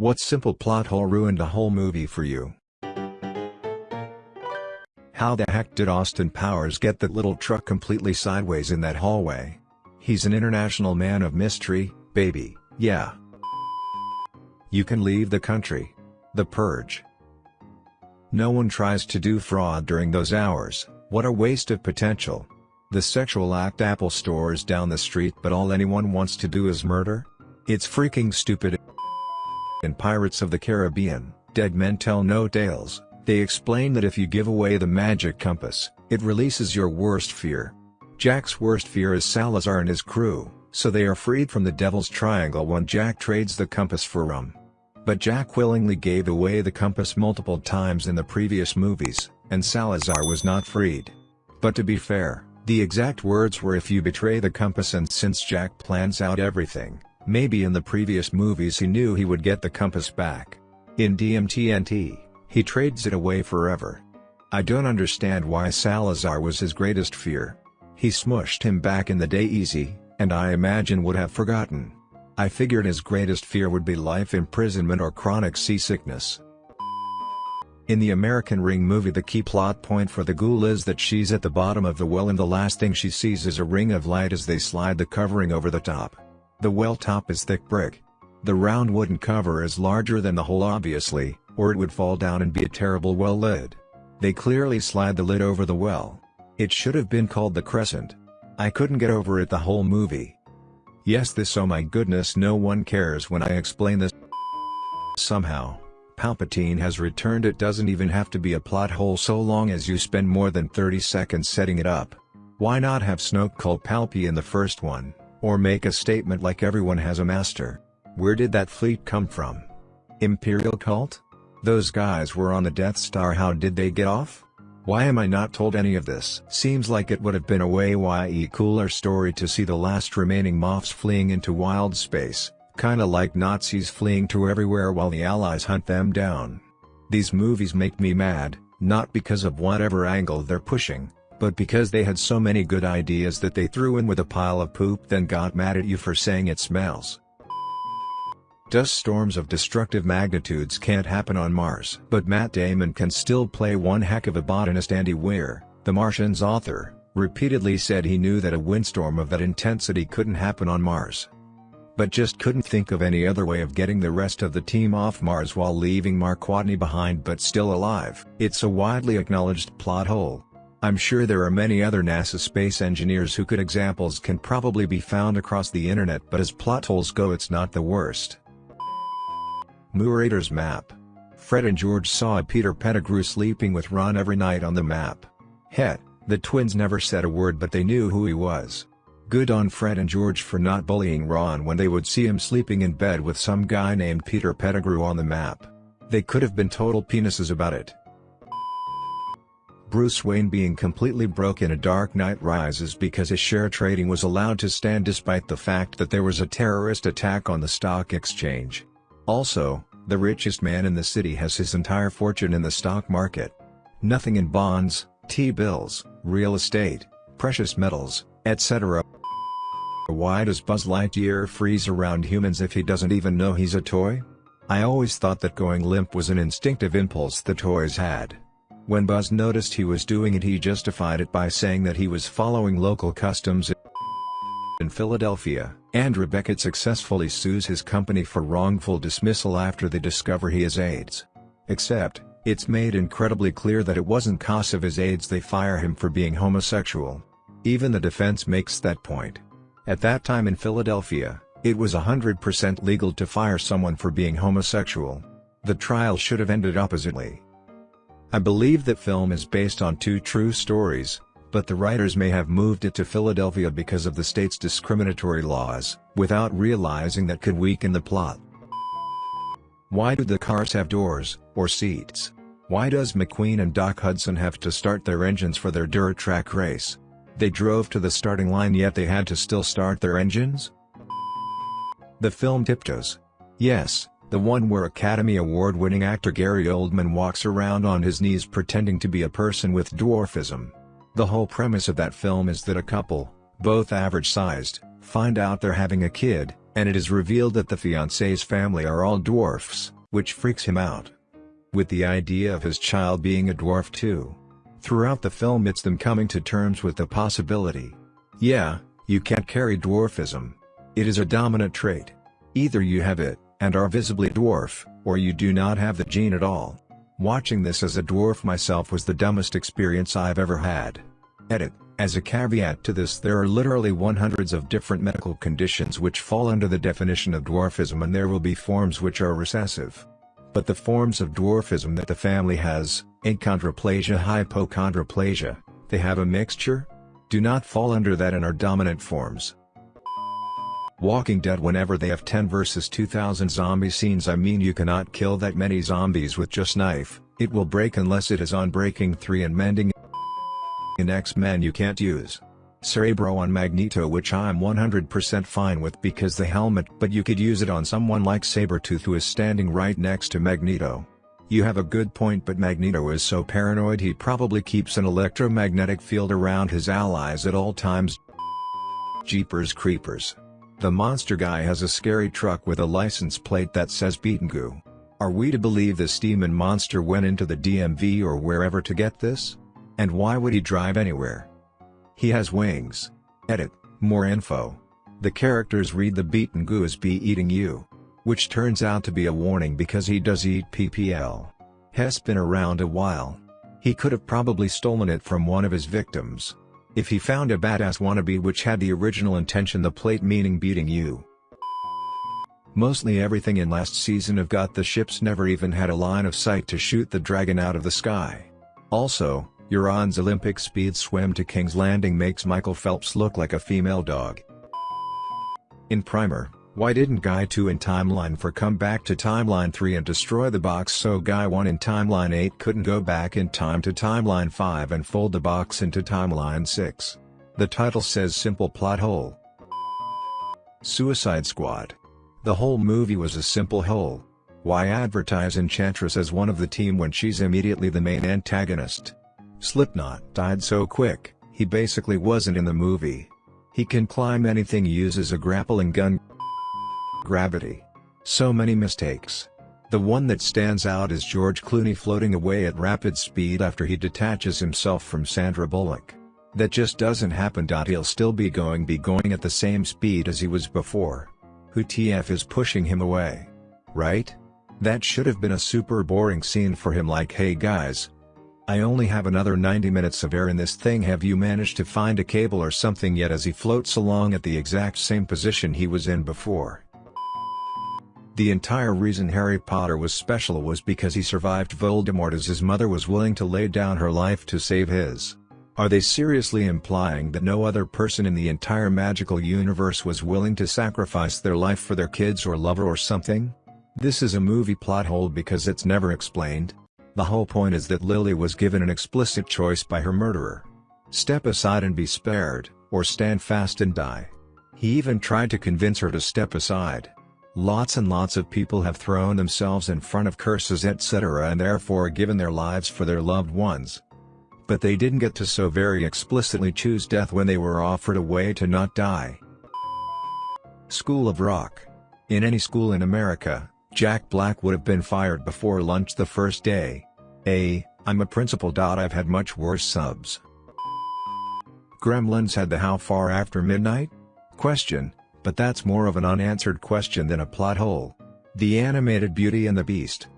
What simple plot hole ruined a whole movie for you? How the heck did Austin Powers get that little truck completely sideways in that hallway? He's an international man of mystery, baby, yeah. You can leave the country. The Purge. No one tries to do fraud during those hours, what a waste of potential. The sexual act Apple stores down the street but all anyone wants to do is murder? It's freaking stupid. In Pirates of the Caribbean, Dead Men Tell No Tales, they explain that if you give away the magic compass, it releases your worst fear. Jack's worst fear is Salazar and his crew, so they are freed from the Devil's Triangle when Jack trades the compass for rum. But Jack willingly gave away the compass multiple times in the previous movies, and Salazar was not freed. But to be fair, the exact words were if you betray the compass and since Jack plans out everything, maybe in the previous movies he knew he would get the compass back. In DMTNT, he trades it away forever. I don't understand why Salazar was his greatest fear. He smushed him back in the day easy, and I imagine would have forgotten. I figured his greatest fear would be life imprisonment or chronic seasickness. In the American Ring movie the key plot point for the ghoul is that she's at the bottom of the well and the last thing she sees is a ring of light as they slide the covering over the top. The well top is thick brick. The round wooden cover is larger than the hole obviously, or it would fall down and be a terrible well lid. They clearly slide the lid over the well. It should have been called the crescent. I couldn't get over it the whole movie. Yes this oh my goodness no one cares when I explain this. Somehow, Palpatine has returned it doesn't even have to be a plot hole so long as you spend more than 30 seconds setting it up. Why not have Snoke call Palpy in the first one, or make a statement like everyone has a master? Where did that fleet come from? Imperial cult? Those guys were on the Death Star how did they get off? Why am I not told any of this? Seems like it would have been a way cooler story to see the last remaining Moffs fleeing into wild space, kinda like Nazis fleeing to everywhere while the Allies hunt them down. These movies make me mad, not because of whatever angle they're pushing, but because they had so many good ideas that they threw in with a pile of poop then got mad at you for saying it smells. Dust storms of destructive magnitudes can't happen on Mars. But Matt Damon can still play one heck of a botanist Andy Weir, The Martian's author, repeatedly said he knew that a windstorm of that intensity couldn't happen on Mars. But just couldn't think of any other way of getting the rest of the team off Mars while leaving Mark Watney behind but still alive. It's a widely acknowledged plot hole. I'm sure there are many other NASA space engineers who could examples can probably be found across the internet but as plot holes go it's not the worst. Marauder's map. Fred and George saw Peter Pettigrew sleeping with Ron every night on the map. Het, the twins never said a word but they knew who he was. Good on Fred and George for not bullying Ron when they would see him sleeping in bed with some guy named Peter Pettigrew on the map. They could have been total penises about it. Bruce Wayne being completely broke in A Dark Knight Rises because his share trading was allowed to stand despite the fact that there was a terrorist attack on the stock exchange. Also, the richest man in the city has his entire fortune in the stock market. Nothing in bonds, T-bills, real estate, precious metals, etc. Why does Buzz Lightyear freeze around humans if he doesn't even know he's a toy? I always thought that going limp was an instinctive impulse the toys had. When Buzz noticed he was doing it he justified it by saying that he was following local customs in Philadelphia, Andrew Beckett successfully sues his company for wrongful dismissal after they discover he has AIDS. Except, it's made incredibly clear that it wasn't cause of his AIDS they fire him for being homosexual. Even the defense makes that point. At that time in Philadelphia, it was 100% legal to fire someone for being homosexual. The trial should have ended oppositely. I believe that film is based on two true stories, but the writers may have moved it to Philadelphia because of the state's discriminatory laws, without realizing that could weaken the plot. Why do the cars have doors, or seats? Why does McQueen and Doc Hudson have to start their engines for their dirt track race? They drove to the starting line yet they had to still start their engines? The film Tiptoes. Yes, the one where Academy Award-winning actor Gary Oldman walks around on his knees pretending to be a person with dwarfism. The whole premise of that film is that a couple, both average-sized, find out they're having a kid, and it is revealed that the fiancé's family are all dwarfs, which freaks him out. With the idea of his child being a dwarf too. Throughout the film it's them coming to terms with the possibility. Yeah, you can't carry dwarfism. It is a dominant trait. Either you have it, and are visibly dwarf, or you do not have the gene at all. Watching this as a dwarf myself was the dumbest experience I've ever had. Edit. As a caveat to this there are literally one hundreds of different medical conditions which fall under the definition of dwarfism and there will be forms which are recessive. But the forms of dwarfism that the family has, achondroplasia hypochondroplasia, they have a mixture? Do not fall under that and are dominant forms. Walking Dead whenever they have 10 versus 2000 zombie scenes I mean you cannot kill that many zombies with just knife, it will break unless it is unbreaking 3 and mending in X-Men you can't use Cerebro on Magneto which I'm 100% fine with because the helmet but you could use it on someone like Sabretooth who is standing right next to Magneto. You have a good point but Magneto is so paranoid he probably keeps an electromagnetic field around his allies at all times. Jeepers creepers. The monster guy has a scary truck with a license plate that says Beetengoo. Are we to believe this demon monster went into the DMV or wherever to get this? And why would he drive anywhere? He has wings. Edit, more info. The characters read the Beetengoo as be eating you. Which turns out to be a warning because he does eat PPL. Hess been around a while. He could have probably stolen it from one of his victims. If he found a badass wannabe which had the original intention the plate meaning beating you. Mostly everything in last season of Got the Ships never even had a line of sight to shoot the dragon out of the sky. Also, Euron's Olympic speed swim to King's Landing makes Michael Phelps look like a female dog. In Primer, why didn't Guy 2 in Timeline 4 come back to Timeline 3 and destroy the box so Guy 1 in Timeline 8 couldn't go back in time to Timeline 5 and fold the box into Timeline 6? The title says simple plot hole. Suicide Squad. The whole movie was a simple hole. Why advertise Enchantress as one of the team when she's immediately the main antagonist? Slipknot died so quick, he basically wasn't in the movie. He can climb anything uses a grappling gun Gravity. So many mistakes. The one that stands out is George Clooney floating away at rapid speed after he detaches himself from Sandra Bullock. That just doesn't happen. He'll still be going be going at the same speed as he was before. Who TF is pushing him away? Right? That should have been a super boring scene for him like hey guys. I only have another 90 minutes of air in this thing have you managed to find a cable or something yet as he floats along at the exact same position he was in before. The entire reason Harry Potter was special was because he survived Voldemort as his mother was willing to lay down her life to save his. Are they seriously implying that no other person in the entire magical universe was willing to sacrifice their life for their kids or lover or something? This is a movie plot hole because it's never explained. The whole point is that Lily was given an explicit choice by her murderer. Step aside and be spared, or stand fast and die. He even tried to convince her to step aside. Lots and lots of people have thrown themselves in front of curses etc. and therefore given their lives for their loved ones. But they didn't get to so very explicitly choose death when they were offered a way to not die. School of Rock. In any school in America, Jack Black would have been fired before lunch the first day. A, I'm a principal. I've had much worse subs. Gremlins had the how far after midnight? Question, but that's more of an unanswered question than a plot hole. The animated Beauty and the Beast.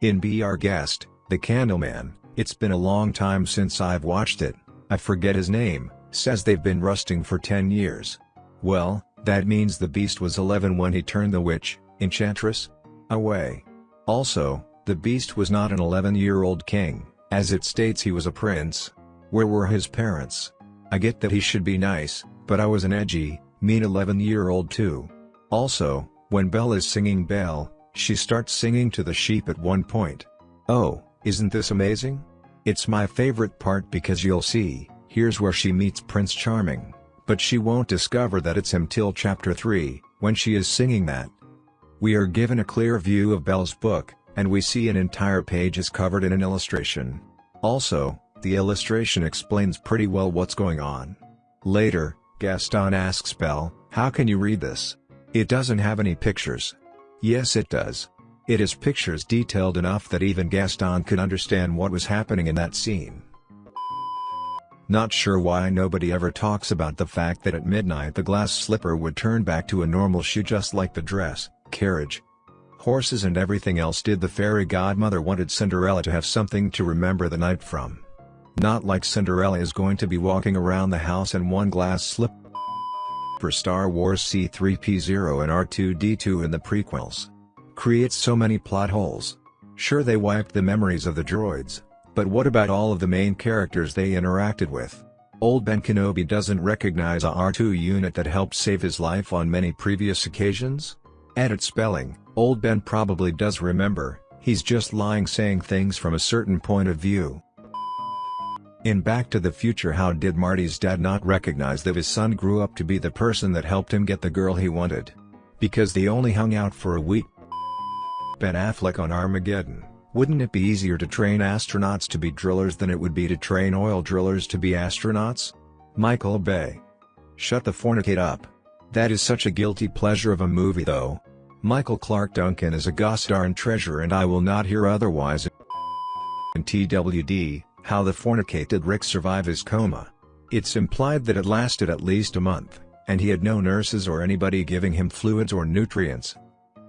In Be Our Guest, The Candleman, it's been a long time since I've watched it, I forget his name, says they've been rusting for 10 years. Well, that means the Beast was 11 when he turned the witch, Enchantress, away. Also, the Beast was not an 11-year-old king, as it states he was a prince. Where were his parents? I get that he should be nice, but I was an edgy, mean 11-year-old too. Also, when Belle is singing Belle, she starts singing to the sheep at one point. Oh, isn't this amazing? It's my favorite part because you'll see, here's where she meets Prince Charming, but she won't discover that it's him till chapter 3, when she is singing that. We are given a clear view of Belle's book, and we see an entire page is covered in an illustration. Also, the illustration explains pretty well what's going on. Later, Gaston asks Belle, how can you read this? It doesn't have any pictures. Yes it does. It is pictures detailed enough that even Gaston could understand what was happening in that scene. Not sure why nobody ever talks about the fact that at midnight the glass slipper would turn back to a normal shoe just like the dress, carriage, horses and everything else did the fairy godmother wanted Cinderella to have something to remember the night from. Not like Cinderella is going to be walking around the house in one glass slipper for Star Wars C-3PO and R2-D2 in the prequels. Creates so many plot holes. Sure they wiped the memories of the droids, but what about all of the main characters they interacted with? Old Ben Kenobi doesn't recognize a R2 unit that helped save his life on many previous occasions? Edit spelling, Old Ben probably does remember, he's just lying saying things from a certain point of view. In Back to the Future how did Marty's dad not recognize that his son grew up to be the person that helped him get the girl he wanted? Because they only hung out for a week. Ben Affleck on Armageddon. Wouldn't it be easier to train astronauts to be drillers than it would be to train oil drillers to be astronauts? Michael Bay. Shut the fornicate up. That is such a guilty pleasure of a movie though. Michael Clarke Duncan is a gosh darn treasure and I will not hear otherwise. In TWD, how the fornicated Rick survive his coma. It's implied that it lasted at least a month, and he had no nurses or anybody giving him fluids or nutrients.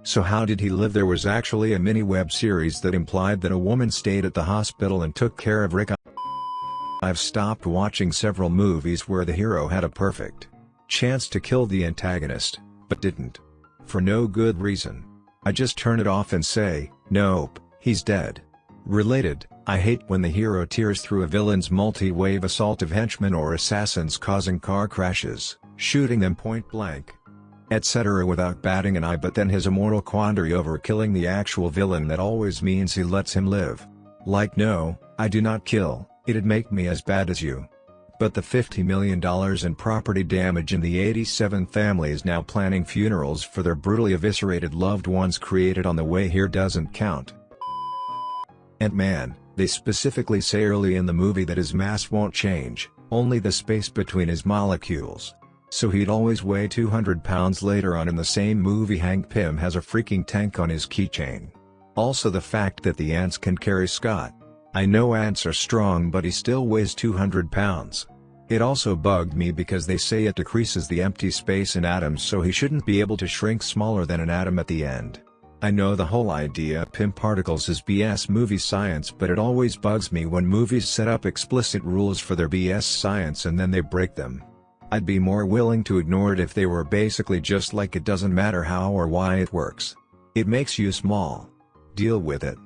So how did he live? There was actually a mini web series that implied that a woman stayed at the hospital and took care of Rick. I've stopped watching several movies where the hero had a perfect chance to kill the antagonist, but didn't. For no good reason. I just turn it off and say, nope, he's dead. Related, I hate when the hero tears through a villain's multi-wave assault of henchmen or assassins causing car crashes, shooting them point blank, etc. without batting an eye but then his immortal quandary over killing the actual villain that always means he lets him live. Like no, I do not kill, it'd make me as bad as you. But the $50 million in property damage and the 87 families now planning funerals for their brutally eviscerated loved ones created on the way here doesn't count. And man, they specifically say early in the movie that his mass won't change, only the space between his molecules. So he'd always weigh 200 pounds later on in the same movie Hank Pym has a freaking tank on his keychain. Also the fact that the ants can carry Scott. I know ants are strong but he still weighs 200 pounds. It also bugged me because they say it decreases the empty space in atoms so he shouldn't be able to shrink smaller than an atom at the end. I know the whole idea of Pym particles is BS movie science but it always bugs me when movies set up explicit rules for their BS science and then they break them. I'd be more willing to ignore it if they were basically just like it doesn't matter how or why it works. It makes you small. Deal with it.